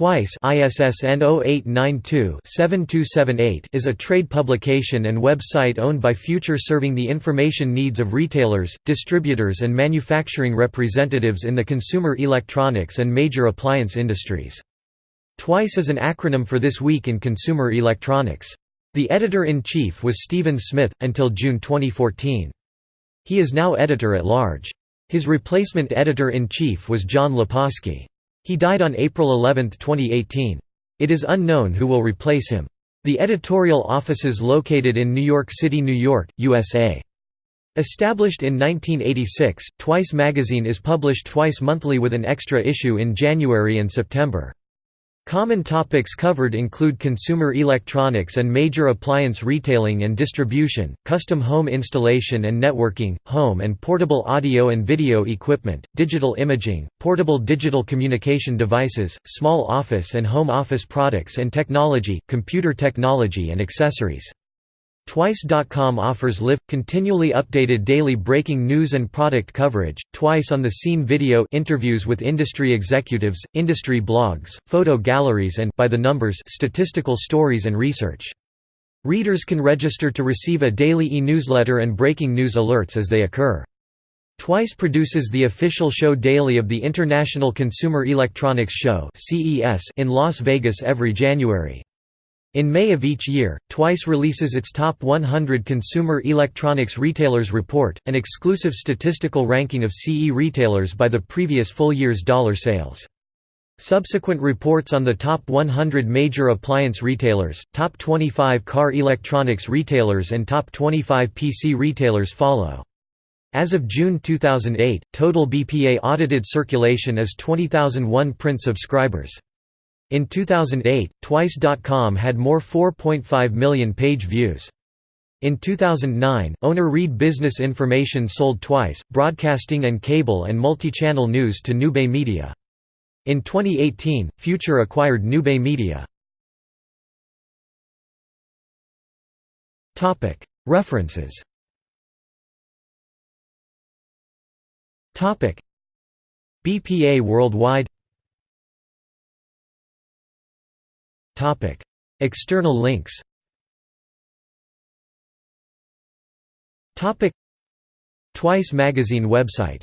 Twice ISSN 0892-7278 is a trade publication and website owned by Future serving the information needs of retailers, distributors and manufacturing representatives in the consumer electronics and major appliance industries. TWICE is an acronym for This Week in Consumer Electronics. The editor-in-chief was Stephen Smith, until June 2014. He is now editor-at-large. His replacement editor-in-chief was John Laposky. He died on April 11, 2018. It is unknown who will replace him. The editorial office is located in New York City, New York, USA. Established in 1986, Twice magazine is published twice monthly with an extra issue in January and September. Common topics covered include consumer electronics and major appliance retailing and distribution, custom home installation and networking, home and portable audio and video equipment, digital imaging, portable digital communication devices, small office and home office products and technology, computer technology and accessories. Twice.com offers live, continually updated daily breaking news and product coverage, twice on the scene video interviews with industry executives, industry blogs, photo galleries and by the numbers statistical stories and research. Readers can register to receive a daily e-newsletter and breaking news alerts as they occur. Twice produces the official show daily of the International Consumer Electronics Show in Las Vegas every January. In May of each year, Twice releases its Top 100 Consumer Electronics Retailers Report, an exclusive statistical ranking of CE retailers by the previous full year's dollar sales. Subsequent reports on the top 100 major appliance retailers, top 25 car electronics retailers and top 25 PC retailers follow. As of June 2008, total BPA audited circulation is 20,001 print subscribers. In 2008, Twice.com had more 4.5 million page views. In 2009, owner Reed Business Information sold Twice, broadcasting and cable and multi-channel news to Newbay Media. In 2018, Future acquired Newbay Media. References BPA Worldwide External links. Twice magazine website